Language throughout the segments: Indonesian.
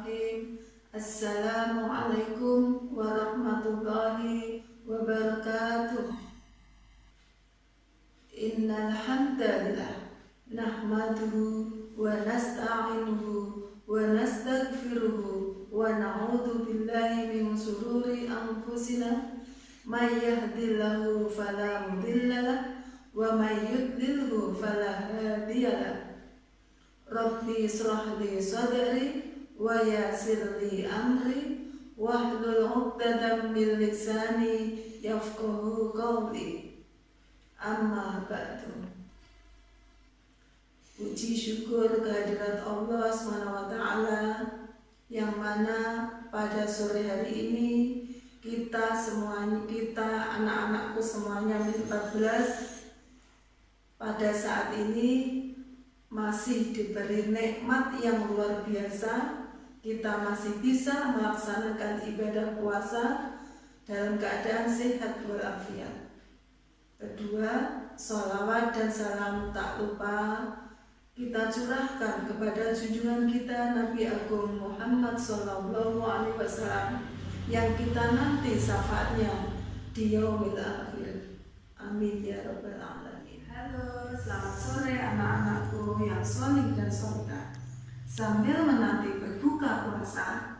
Assalamualaikum warahmatullahi wabarakatuh. Innal hamdalillah nahmaduhu wa nasta'inuhu wa nastaghfiruhu wa na'udzu billahi min shururi anfusina may yahdihillahu fala mudhillalah wa may yudlilhu fala hadiyalah. Rabbi israh li sadri yassir li amri wahlul 'uqdatam min lisani yafqahu qawli amma ba'du Puji syukur kehadirat Allah SWT yang mana pada sore hari ini kita semuanya kita anak-anakku semuanya 14 pada saat ini masih diberi nikmat yang luar biasa kita masih bisa melaksanakan ibadah puasa dalam keadaan sehat walafiat. Kedua, sholawat dan salam tak lupa kita curahkan kepada junjungan kita Nabi Agung Muhammad Sallallahu Alaihi Wasallam yang kita nanti syafaatnya di yaumil akhir. Amin ya rabbal alamin. Halo, selamat sore anak-anakku yang solih dan solihah. Sambil menanti berbuka puasa,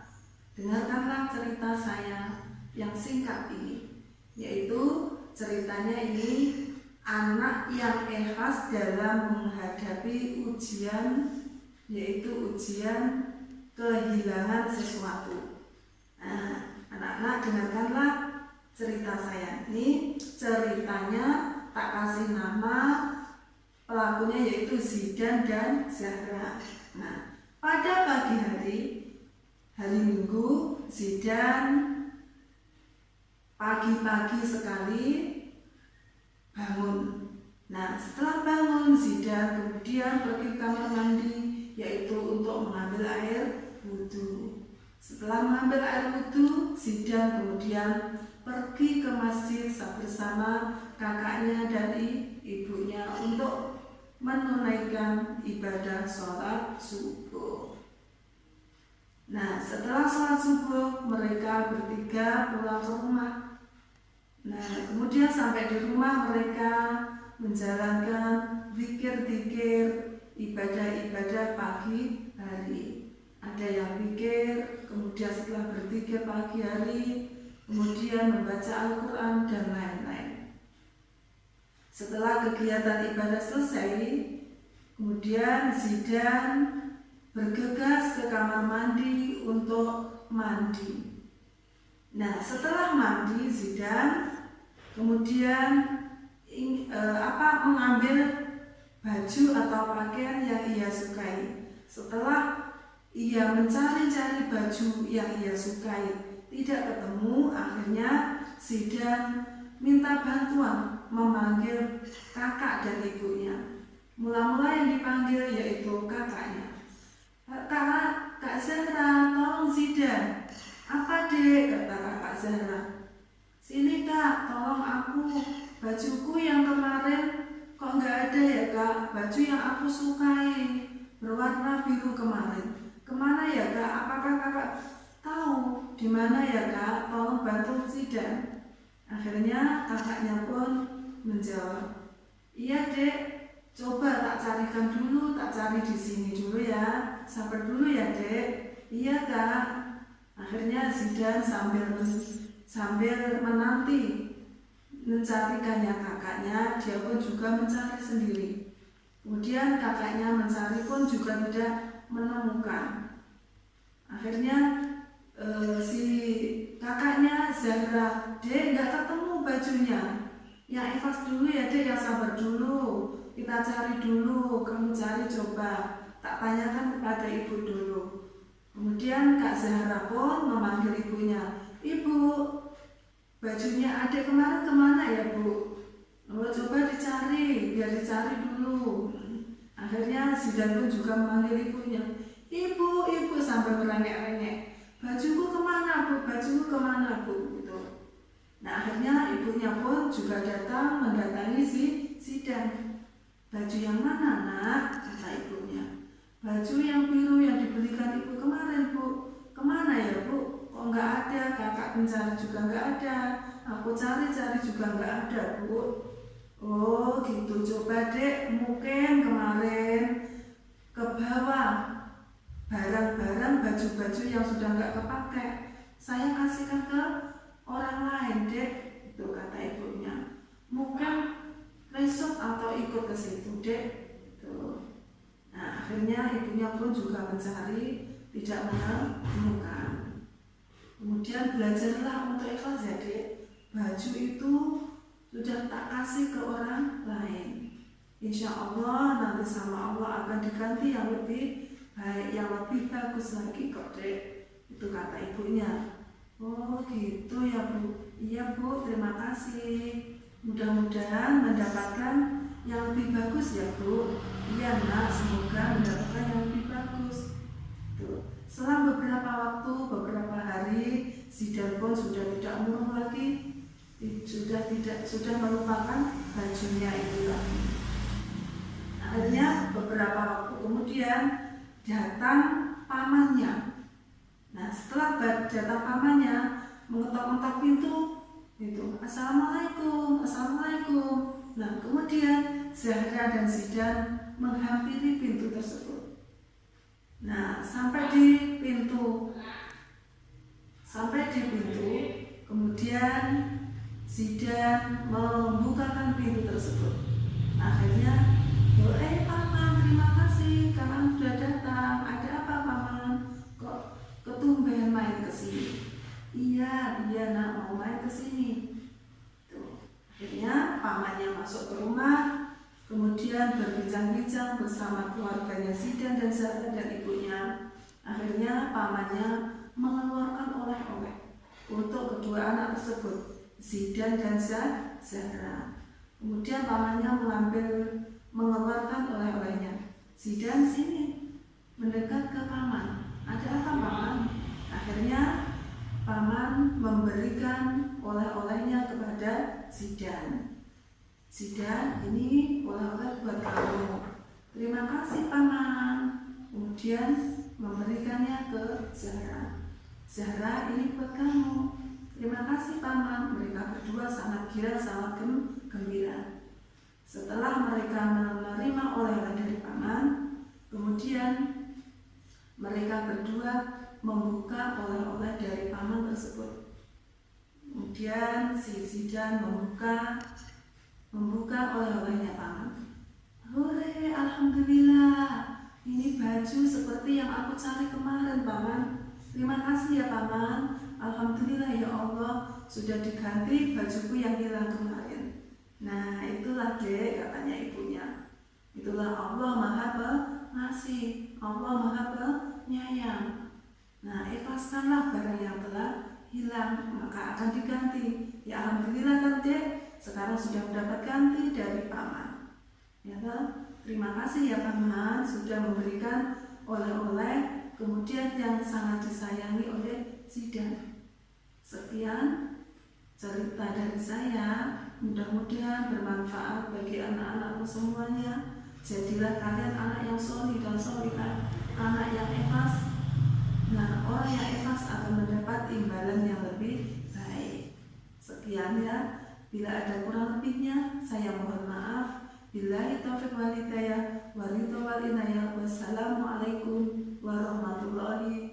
dengarkanlah cerita saya yang singkat ini, yaitu ceritanya ini anak yang ikhlas dalam menghadapi ujian, yaitu ujian kehilangan sesuatu. Nah, anak-anak dengarkanlah cerita saya ini. Ceritanya tak kasih nama pelakunya yaitu Zidan dan Zahra. Hari, hari Minggu, Zidan pagi-pagi sekali bangun. Nah, setelah bangun, Zidan kemudian pergi ke kamar mandi, yaitu untuk mengambil air wudhu. Setelah mengambil air wudhu, Zidan kemudian pergi ke masjid bersama kakaknya dari ibunya untuk menunaikan ibadah sholat subuh. Nah, setelah sholat subuh, mereka bertiga pulang ke rumah. Nah, kemudian sampai di rumah mereka menjalankan zikir-zikir ibadah-ibadah pagi hari. Ada yang pikir, kemudian setelah berzikir pagi hari, kemudian membaca Al-Quran dan lain-lain. Setelah kegiatan ibadah selesai, kemudian Zidan bergegas ke kamar mandi untuk mandi. Nah, setelah mandi Zidan kemudian eh, apa mengambil baju atau pakaian yang ia sukai. Setelah ia mencari-cari baju yang ia sukai, tidak ketemu, akhirnya Zidan minta bantuan memanggil kakak dan ibunya. Mula-mula yang dipanggil yaitu kakaknya. Kak, Kak Zahra, tolong Zidan. Apa dek? Kata kakak Zahra. Sini kak, tolong aku. Bajuku yang kemarin kok nggak ada ya kak? Baju yang aku sukai berwarna biru kemarin. Ke mana ya kak? Apakah kakak tahu di mana ya kak? Tolong bantu Zidan. Akhirnya kakaknya pun menjawab, iya dek, coba tak carikan dulu, tak cari di sini dulu ya, sabar dulu ya dek. Iya kak. Akhirnya Zidan sambil sambil menanti mencarikannya kakaknya, dia pun juga mencari sendiri. Kemudian kakaknya mencari pun juga tidak menemukan. Akhirnya e, si kakaknya Zahra, dia nggak ketemu bajunya yang ikhlas dulu ya dek yang sabar dulu kita cari dulu kamu cari coba. Tak tanyakan kepada ibu dulu. Kemudian Kak Zahra pun memanggil ibunya. Ibu bajunya adik kemarin ke mana ya bu? Oh, coba dicari biar dicari dulu. Akhirnya Zidan pun juga memanggil ibunya. Ibu ibu sampai merengek-rengek bajuku ke mana bu? Bajuku ke mana bu? Nah akhirnya ibunya pun juga datang mendatangi si. Baju yang mana nak? Kata ibunya. Baju yang biru yang dibelikan ibu kemarin bu. Ke mana ya bu? nggak ada, kakak pencari juga nggak ada, aku cari-cari juga nggak ada bu. Oh gitu, coba dek mungkin kemarin ke bawah barang-barang baju-baju yang sudah nggak kepake saya kasihkan ke orang lain dek itu kata ibunya mungkin atau ikut ke situ dek itu nah akhirnya ibunya pun juga mencari tidak menemukan kemudian belajarlah untuk ikhlas ya dek. Baju itu sudah tak kasih ke orang lain. Insya Allah nanti sama Allah akan diganti yang lebih baik yang lebih bagus lagi kok dek. Itu kata ibunya. Oh gitu ya bu. Iya bu. Terima kasih mudah-mudahan mendapatkan yang lebih bagus ya bu. Iya nak. Semoga mendapatkan yang lebih bagus. Tuh selang beberapa waktu beberapa hari si pun sudah tidak murung lagi. Sudah tidak sudah melupakan bajunya itu lagi. Akhirnya beberapa waktu kemudian datang pamannya. Nah setelah datang pamannya mengetok-ngetok pintu itu Assalamualaikum, Assalamualaikum. Nah kemudian Zahra dan Zidan menghampiri pintu tersebut. Nah sampai di pintu, sampai di pintu, kemudian Zidan membukakan pintu tersebut. Akhirnya, eh paman terima kasih karena sudah datang apa paman? Kok ketumben main ke sini? Iya, iya nak mau main ke sini. Tuh. Akhirnya pamannya masuk ke rumah, kemudian berbincang-bincang bersama keluarganya Sidan dan Zahra dan ibunya. Akhirnya pamannya mengeluarkan oleh-oleh untuk kedua anak tersebut, Zidan dan Zahra. Kemudian pamannya mengambil mengeluarkan oleh-olehnya. Zidan sini mendekat ke paman. Ada apa paman? Akhirnya paman memberikan oleh-olehnya kepada Zidan. Zidan ini oleh-oleh buat kamu. Terima kasih paman. Kemudian memberikannya ke Zahra. Zahra ini buat kamu. Terima kasih paman. Mereka berdua sangat gila, sangat gembira. Setelah mereka menerima oleh-oleh dari paman, kemudian mereka berdua membuka oleh-oleh dari tersebut. Kemudian si Zidan membuka membuka oleh-olehnya paman. Hore, alhamdulillah. Ini baju seperti yang aku cari kemarin, paman. Terima kasih ya, paman. Alhamdulillah ya Allah, sudah diganti bajuku yang hilang kemarin. Nah itulah dek katanya ibunya Itulah Allah maha pengasih Allah maha penyayang Nah ikhlaskanlah barang yang telah hilang Maka akan diganti. Ya Alhamdulillah kan dek Sekarang sudah mendapat ganti dari paman Ya kan? Terima kasih ya paman Sudah memberikan oleh-oleh Kemudian yang sangat disayangi oleh Zidan Sekian cerita dari saya. Mudah-mudahan bermanfaat bagi anak-anakku semuanya. Jadilah kalian anak yang solid dan solihah, anak yang ikhlas. Nah, orang yang ikhlas akan mendapat imbalan yang lebih baik. Sekian ya. Bila ada kurang lebihnya, saya mohon maaf. Bila taufik walidayah, walidayah, wassalamualaikum warahmatullahi